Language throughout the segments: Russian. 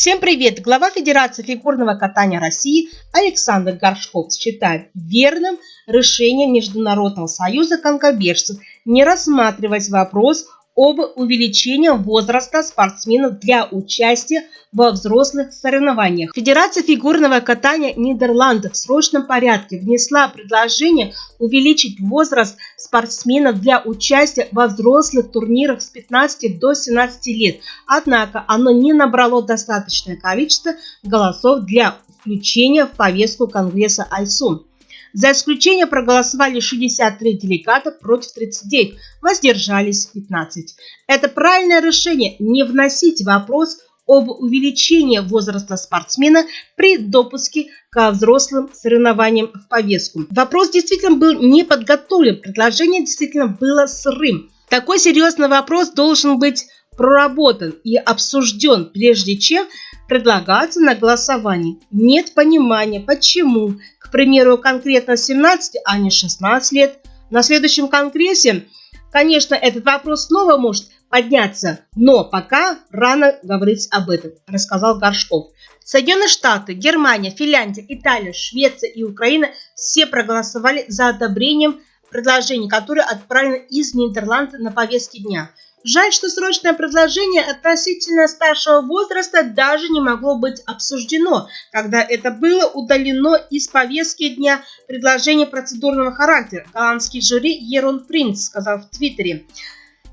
Всем привет! Глава Федерации фигурного катания России Александр Горшков считает верным решение Международного союза конькобежцев не рассматривать вопрос об увеличении возраста спортсменов для участия во взрослых соревнованиях. Федерация фигурного катания Нидерландов в срочном порядке внесла предложение увеличить возраст спортсменов для участия во взрослых турнирах с 15 до 17 лет. Однако оно не набрало достаточное количество голосов для включения в повестку Конгресса Айсун. За исключение проголосовали 63 делегата против 39, воздержались 15. Это правильное решение не вносить вопрос об увеличении возраста спортсмена при допуске к взрослым соревнованиям в повестку. Вопрос действительно был не подготовлен, предложение действительно было сырым. Такой серьезный вопрос должен быть проработан и обсужден, прежде чем предлагаться на голосование. Нет понимания, почему, к примеру, конкретно 17, а не 16 лет. На следующем конгрессе, конечно, этот вопрос снова может подняться, но пока рано говорить об этом, рассказал Горшков. Соединенные Штаты, Германия, Финляндия, Италия, Швеция и Украина все проголосовали за одобрением предложений, которые отправлены из Нидерландов на повестке дня – Жаль, что срочное предложение относительно старшего возраста даже не могло быть обсуждено, когда это было удалено из повестки дня предложения процедурного характера. Голландский жюри Ерон Принц сказал в Твиттере.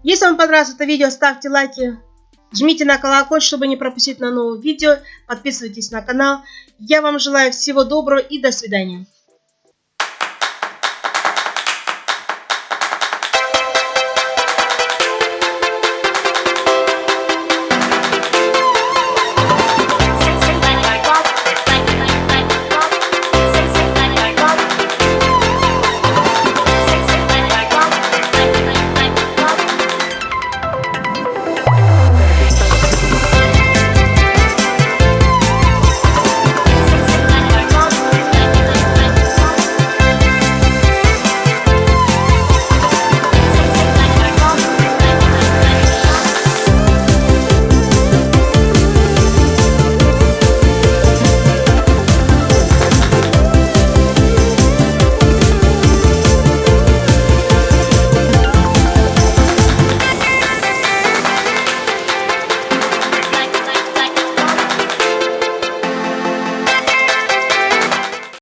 Если вам понравилось это видео, ставьте лайки, жмите на колокольчик, чтобы не пропустить на новые видео, подписывайтесь на канал. Я вам желаю всего доброго и до свидания.